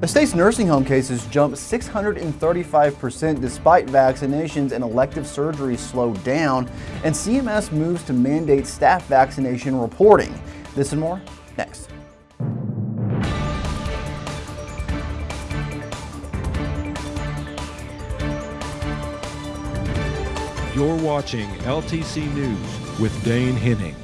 The state's nursing home cases jumped 635% despite vaccinations and elective surgeries slowed down, and CMS moves to mandate staff vaccination reporting. This and more next. You're watching LTC News with Dane Henning.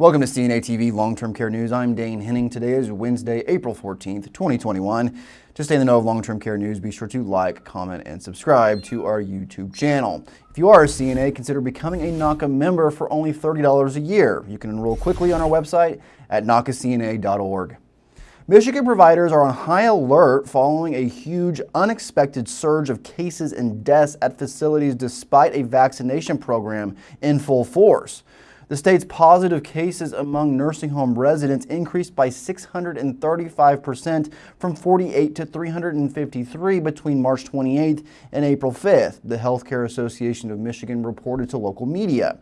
Welcome to CNA TV Long-Term Care News. I'm Dane Henning. Today is Wednesday, April 14th, 2021. To stay in the know of long-term care news, be sure to like, comment, and subscribe to our YouTube channel. If you are a CNA, consider becoming a NAHCA member for only $30 a year. You can enroll quickly on our website at nahcacna.org. Michigan providers are on high alert following a huge unexpected surge of cases and deaths at facilities despite a vaccination program in full force. The state's positive cases among nursing home residents increased by 635% from 48 to 353 between March 28th and April 5th, the Healthcare Association of Michigan reported to local media.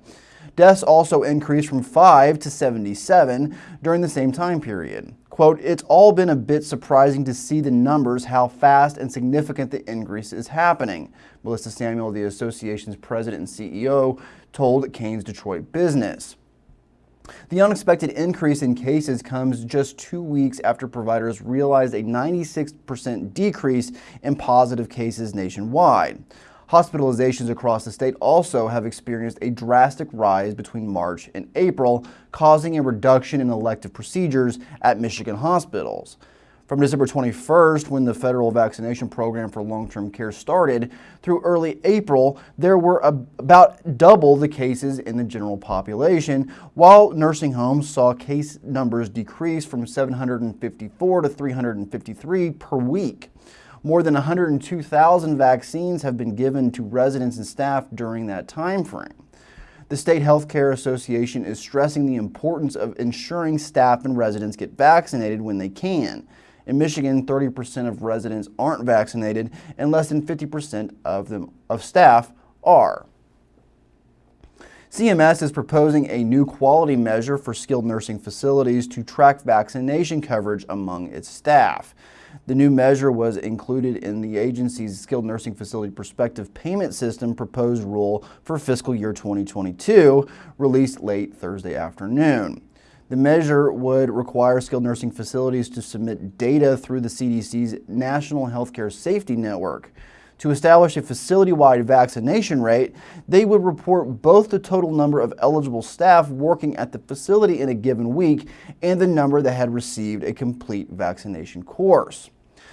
Deaths also increased from 5 to 77 during the same time period. Quote, it's all been a bit surprising to see the numbers, how fast and significant the increase is happening. Melissa Samuel, the association's president and CEO, told Crain's Detroit Business. The unexpected increase in cases comes just two weeks after providers realized a 96% decrease in positive cases nationwide. Hospitalizations across the state also have experienced a drastic rise between March and April, causing a reduction in elective procedures at Michigan hospitals. From December 21st, when the federal vaccination program for long-term care started, through early April, there were about double the cases in the general population, while nursing homes saw case numbers decrease from 754 to 353 per week. More than 102,000 vaccines have been given to residents and staff during that time frame. The State Healthcare Association is stressing the importance of ensuring staff and residents get vaccinated when they can. In Michigan, 30% of residents aren't vaccinated and less than 50% of them of staff are. CMS is proposing a new quality measure for skilled nursing facilities to track vaccination coverage among its staff. The new measure was included in the agency's skilled nursing facility prospective payment system proposed rule for fiscal year 2022, released late Thursday afternoon. The measure would require skilled nursing facilities to submit data through the CDC's National Healthcare Safety Network. To establish a facility-wide vaccination rate, they would report both the total number of eligible staff working at the facility in a given week and the number that had received a complete vaccination course.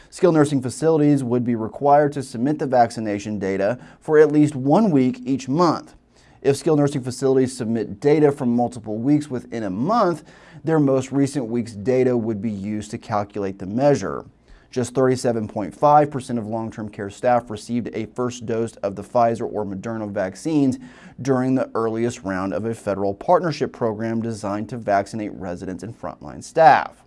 Skilled nursing facilities would be required to submit the vaccination data for at least one week each month. If skilled nursing facilities submit data from multiple weeks within a month, their most recent week's data would be used to calculate the measure. Just 37.5% of long-term care staff received a first dose of the Pfizer or Moderna vaccines during the earliest round of a federal partnership program designed to vaccinate residents and frontline staff.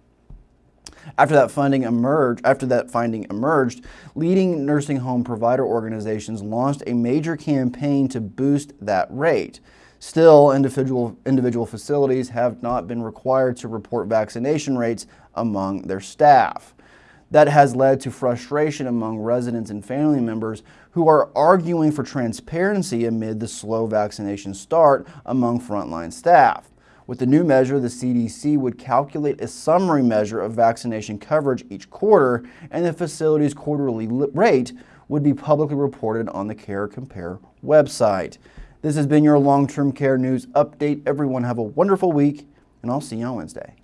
After that funding emerged, after that finding emerged, leading nursing home provider organizations launched a major campaign to boost that rate. Still, individual, individual facilities have not been required to report vaccination rates among their staff. That has led to frustration among residents and family members who are arguing for transparency amid the slow vaccination start among frontline staff. With the new measure, the CDC would calculate a summary measure of vaccination coverage each quarter, and the facility's quarterly rate would be publicly reported on the Care Compare website. This has been your long-term care news update. Everyone have a wonderful week, and I'll see you on Wednesday.